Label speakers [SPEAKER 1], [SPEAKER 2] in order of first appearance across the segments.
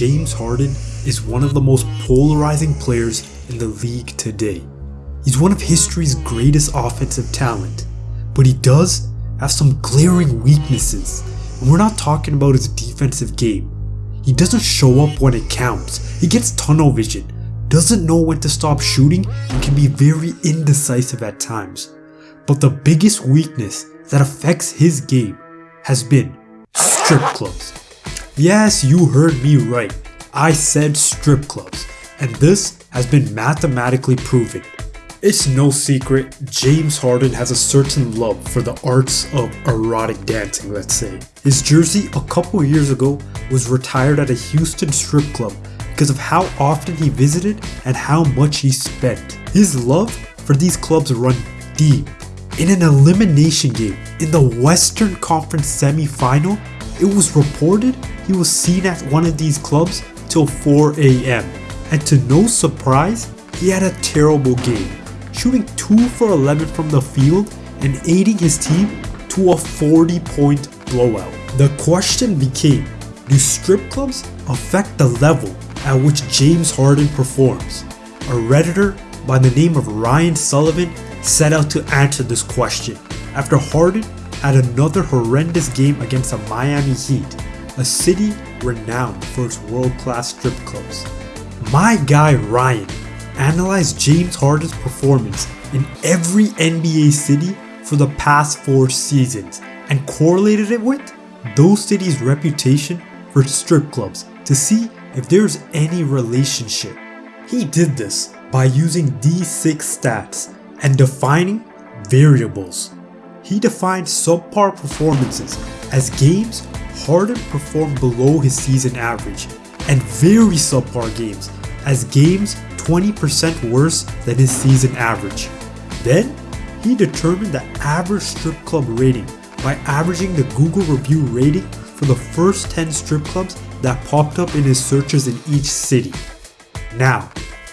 [SPEAKER 1] James Harden is one of the most polarizing players in the league today. He's one of history's greatest offensive talent, but he does have some glaring weaknesses. And we're not talking about his defensive game. He doesn't show up when it counts. He gets tunnel vision, doesn't know when to stop shooting, and can be very indecisive at times. But the biggest weakness that affects his game has been strip clubs. Yes, you heard me right. I said strip clubs, and this has been mathematically proven. It's no secret, James Harden has a certain love for the arts of erotic dancing, let's say. His jersey a couple years ago was retired at a Houston strip club because of how often he visited and how much he spent. His love for these clubs run deep. In an elimination game in the Western Conference semi-final, it was reported he was seen at one of these clubs till 4 am. And to no surprise, he had a terrible game shooting 2 for 11 from the field and aiding his team to a 40 point blowout. The question became, do strip clubs affect the level at which James Harden performs? A redditor by the name of Ryan Sullivan set out to answer this question after Harden had another horrendous game against the Miami Heat, a city renowned for its world-class strip clubs. My guy Ryan analyzed James Harden's performance in every NBA city for the past four seasons and correlated it with those cities' reputation for strip clubs to see if there's any relationship. He did this by using these six stats and defining variables. He defined subpar performances as games Harden performed below his season average and very subpar games as games 20% worse than his season average. Then, he determined the average strip club rating by averaging the Google review rating for the first 10 strip clubs that popped up in his searches in each city. Now,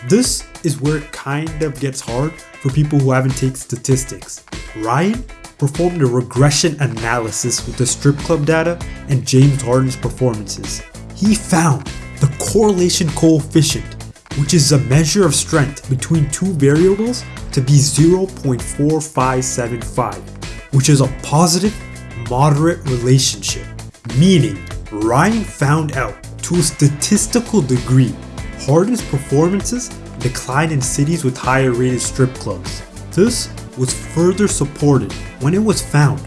[SPEAKER 1] this is where it kind of gets hard for people who haven't taken statistics. Ryan performed a regression analysis with the strip club data and James Harden's performances. He found the correlation coefficient which is a measure of strength between two variables to be 0.4575, which is a positive, moderate relationship. Meaning, Ryan found out to a statistical degree Harden's performances declined in cities with higher rated strip clubs. This was further supported when it was found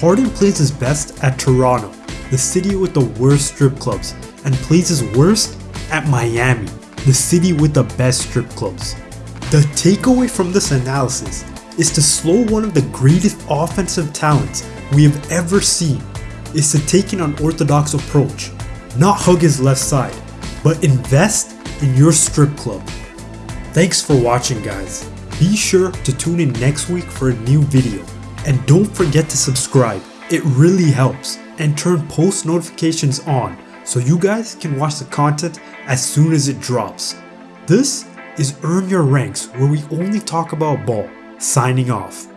[SPEAKER 1] Harden plays his best at Toronto, the city with the worst strip clubs, and plays his worst at Miami, the city with the best strip clubs. The takeaway from this analysis is to slow one of the greatest offensive talents we have ever seen is to take an unorthodox approach, not hug his left side, but invest in your strip club. Thanks for watching guys. Be sure to tune in next week for a new video and don't forget to subscribe, it really helps, and turn post notifications on so you guys can watch the content as soon as it drops. This is Earn Your Ranks where we only talk about ball. Signing off.